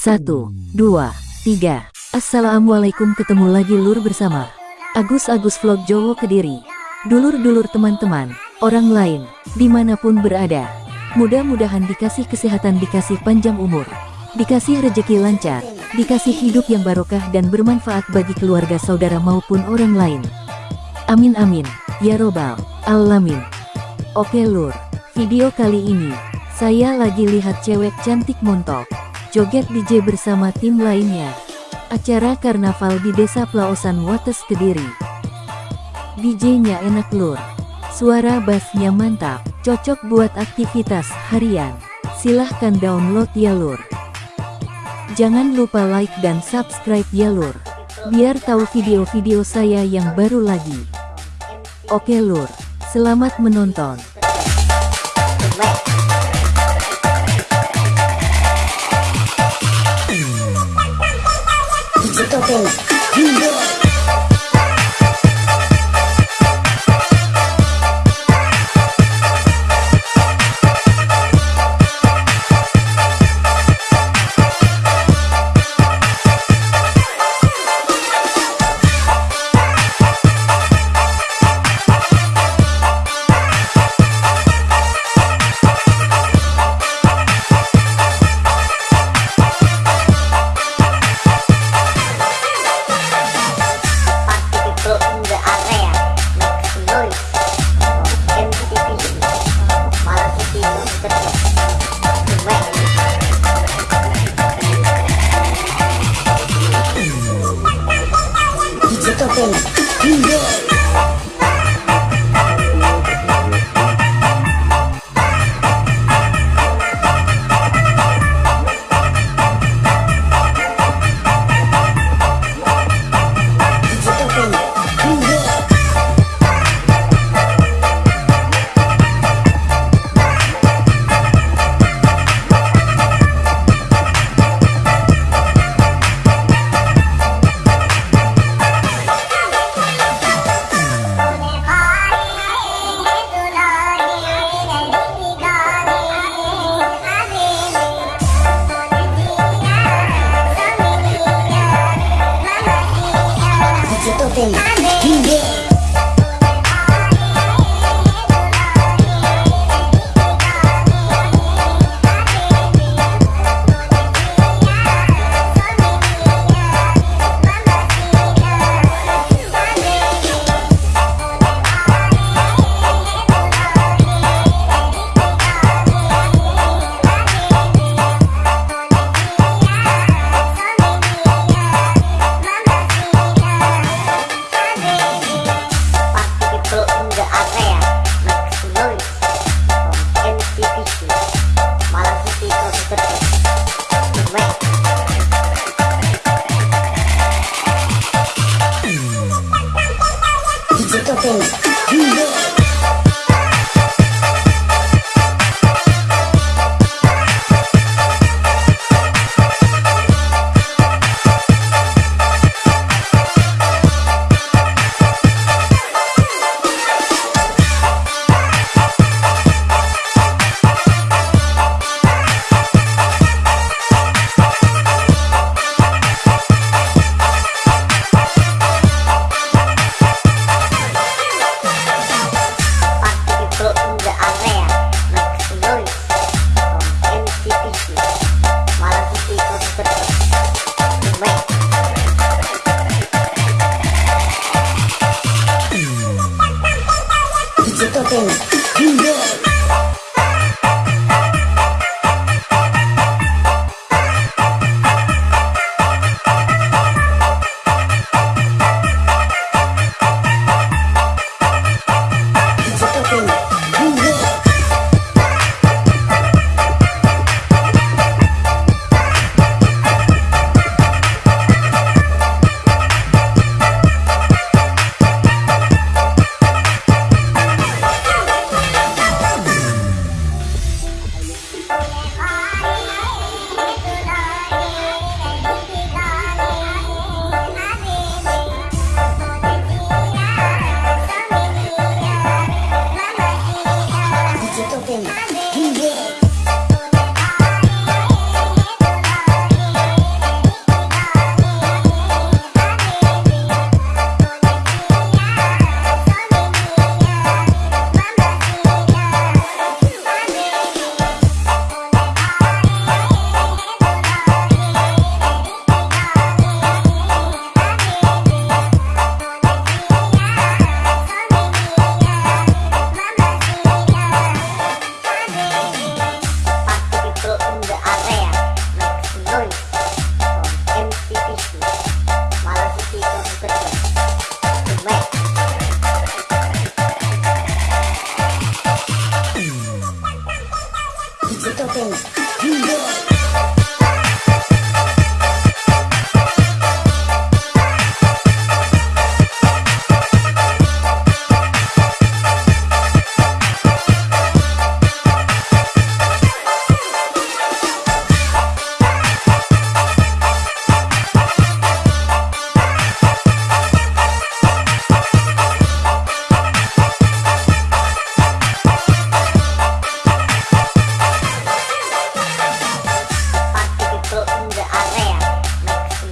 Satu, dua, tiga. Assalamualaikum ketemu lagi lur bersama Agus Agus Vlog Jowo Kediri. Dulur-dulur teman-teman, orang lain, di mana pun berada. Mudah-mudahan dikasih kesehatan, dikasih panjang umur, dikasih rejeki lancar, dikasih hidup yang barokah dan bermanfaat bagi keluarga saudara maupun orang lain. Amin amin, ya robbal alamin. Oke lur, video kali ini, saya lagi lihat cewek cantik montok, joget DJ bersama tim lainnya. Acara karnaval di Desa Plaosan Wates Kediri. DJ-nya enak lur. Suara bassnya mantap, cocok buat aktivitas harian. Silahkan download ya lur. Jangan lupa like dan subscribe ya lur. Biar tahu video-video saya yang baru lagi. Oke lur, selamat menonton. 또 힘들어. 一直都被。Boom. Pum. Yeah.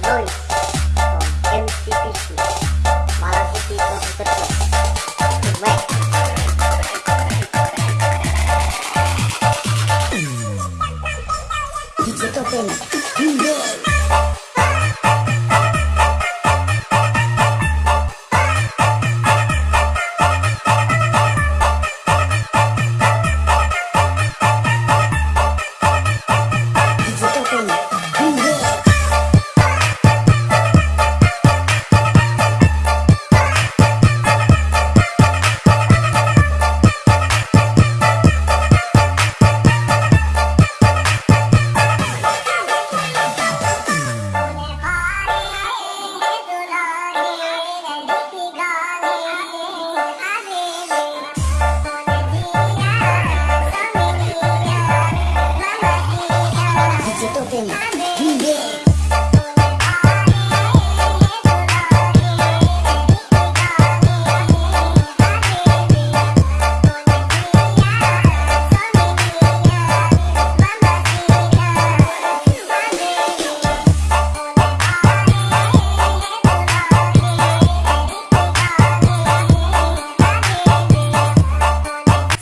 belly.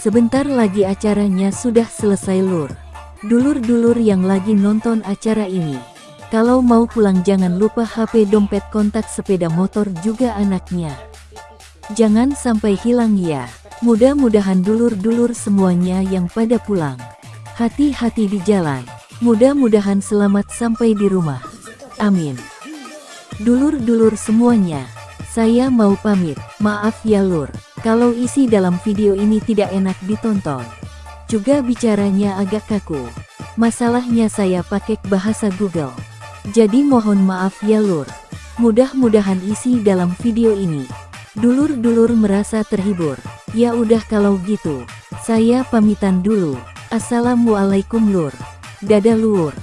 Sebentar lagi acaranya sudah selesai lur. Dulur-dulur yang lagi nonton acara ini. Kalau mau pulang jangan lupa HP dompet kontak sepeda motor juga anaknya. Jangan sampai hilang ya. Mudah-mudahan dulur-dulur semuanya yang pada pulang. Hati-hati di jalan. Mudah-mudahan selamat sampai di rumah. Amin. Dulur-dulur semuanya. Saya mau pamit. Maaf ya lur. Kalau isi dalam video ini tidak enak ditonton. Juga bicaranya agak kaku. Masalahnya saya pakai bahasa Google. Jadi mohon maaf ya lur. Mudah-mudahan isi dalam video ini. Dulur-dulur merasa terhibur. Ya udah kalau gitu. Saya pamitan dulu. Assalamualaikum lur. Dadah lur.